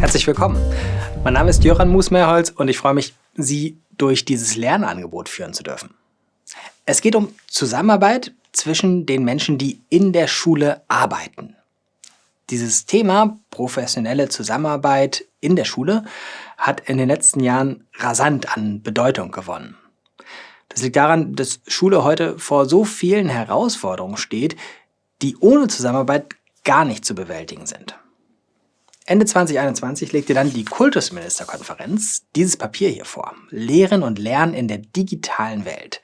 Herzlich willkommen. Mein Name ist Jöran Musmeerholz und ich freue mich, Sie durch dieses Lernangebot führen zu dürfen. Es geht um Zusammenarbeit zwischen den Menschen, die in der Schule arbeiten. Dieses Thema professionelle Zusammenarbeit in der Schule hat in den letzten Jahren rasant an Bedeutung gewonnen. Das liegt daran, dass Schule heute vor so vielen Herausforderungen steht, die ohne Zusammenarbeit gar nicht zu bewältigen sind. Ende 2021 legte dann die Kultusministerkonferenz dieses Papier hier vor. Lehren und Lernen in der digitalen Welt.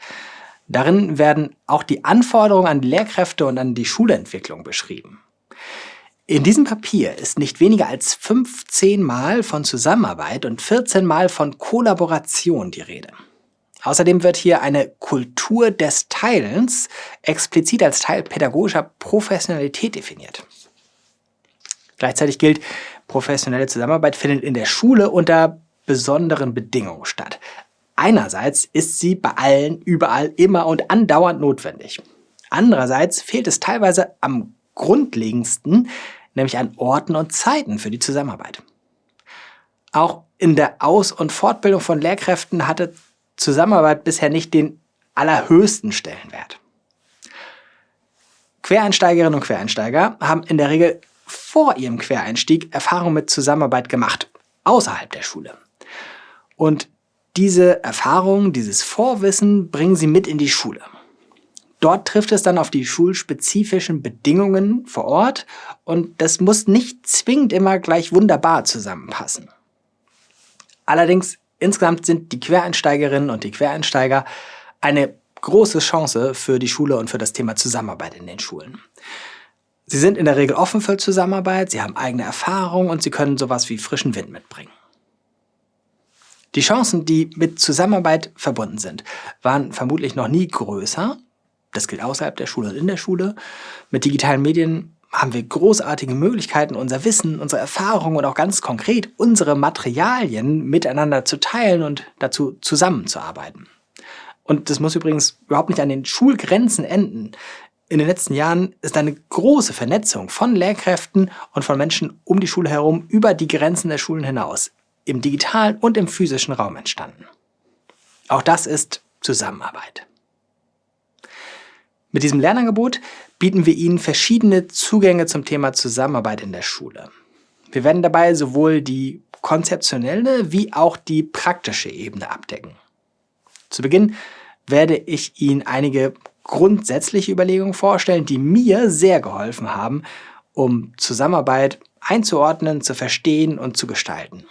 Darin werden auch die Anforderungen an die Lehrkräfte und an die Schulentwicklung beschrieben. In diesem Papier ist nicht weniger als 15 Mal von Zusammenarbeit und 14 Mal von Kollaboration die Rede. Außerdem wird hier eine Kultur des Teilens explizit als Teil pädagogischer Professionalität definiert. Gleichzeitig gilt, professionelle Zusammenarbeit findet in der Schule unter besonderen Bedingungen statt. Einerseits ist sie bei allen, überall, immer und andauernd notwendig. Andererseits fehlt es teilweise am grundlegendsten, nämlich an Orten und Zeiten für die Zusammenarbeit. Auch in der Aus- und Fortbildung von Lehrkräften hatte Zusammenarbeit bisher nicht den allerhöchsten Stellenwert. Quereinsteigerinnen und Quereinsteiger haben in der Regel vor ihrem Quereinstieg Erfahrung mit Zusammenarbeit gemacht, außerhalb der Schule. Und diese Erfahrung, dieses Vorwissen bringen sie mit in die Schule. Dort trifft es dann auf die schulspezifischen Bedingungen vor Ort und das muss nicht zwingend immer gleich wunderbar zusammenpassen. Allerdings insgesamt sind die Quereinsteigerinnen und die Quereinsteiger eine große Chance für die Schule und für das Thema Zusammenarbeit in den Schulen. Sie sind in der Regel offen für Zusammenarbeit, sie haben eigene Erfahrungen und sie können sowas wie frischen Wind mitbringen. Die Chancen, die mit Zusammenarbeit verbunden sind, waren vermutlich noch nie größer. Das gilt außerhalb der Schule und in der Schule. Mit digitalen Medien haben wir großartige Möglichkeiten, unser Wissen, unsere Erfahrungen und auch ganz konkret unsere Materialien miteinander zu teilen und dazu zusammenzuarbeiten. Und das muss übrigens überhaupt nicht an den Schulgrenzen enden in den letzten Jahren ist eine große Vernetzung von Lehrkräften und von Menschen um die Schule herum über die Grenzen der Schulen hinaus, im digitalen und im physischen Raum entstanden. Auch das ist Zusammenarbeit. Mit diesem Lernangebot bieten wir Ihnen verschiedene Zugänge zum Thema Zusammenarbeit in der Schule. Wir werden dabei sowohl die konzeptionelle wie auch die praktische Ebene abdecken. Zu Beginn werde ich Ihnen einige grundsätzliche Überlegungen vorstellen, die mir sehr geholfen haben, um Zusammenarbeit einzuordnen, zu verstehen und zu gestalten.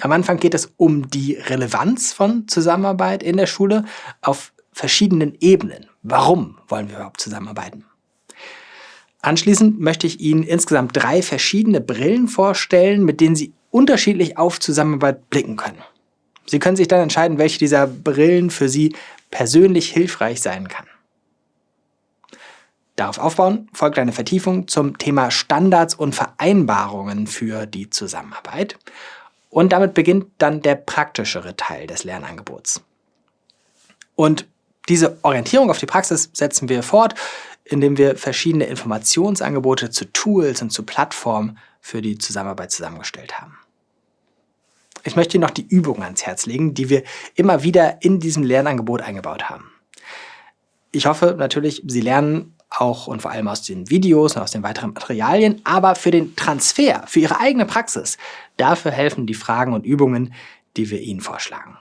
Am Anfang geht es um die Relevanz von Zusammenarbeit in der Schule auf verschiedenen Ebenen. Warum wollen wir überhaupt zusammenarbeiten? Anschließend möchte ich Ihnen insgesamt drei verschiedene Brillen vorstellen, mit denen Sie unterschiedlich auf Zusammenarbeit blicken können. Sie können sich dann entscheiden, welche dieser Brillen für Sie persönlich hilfreich sein kann. Darauf aufbauen folgt eine Vertiefung zum Thema Standards und Vereinbarungen für die Zusammenarbeit. Und damit beginnt dann der praktischere Teil des Lernangebots. Und diese Orientierung auf die Praxis setzen wir fort, indem wir verschiedene Informationsangebote zu Tools und zu Plattformen für die Zusammenarbeit zusammengestellt haben. Ich möchte Ihnen noch die Übungen ans Herz legen, die wir immer wieder in diesem Lernangebot eingebaut haben. Ich hoffe natürlich, Sie lernen auch und vor allem aus den Videos und aus den weiteren Materialien, aber für den Transfer, für Ihre eigene Praxis, dafür helfen die Fragen und Übungen, die wir Ihnen vorschlagen.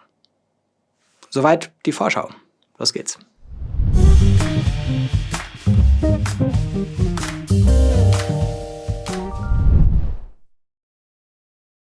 Soweit die Vorschau. Los geht's.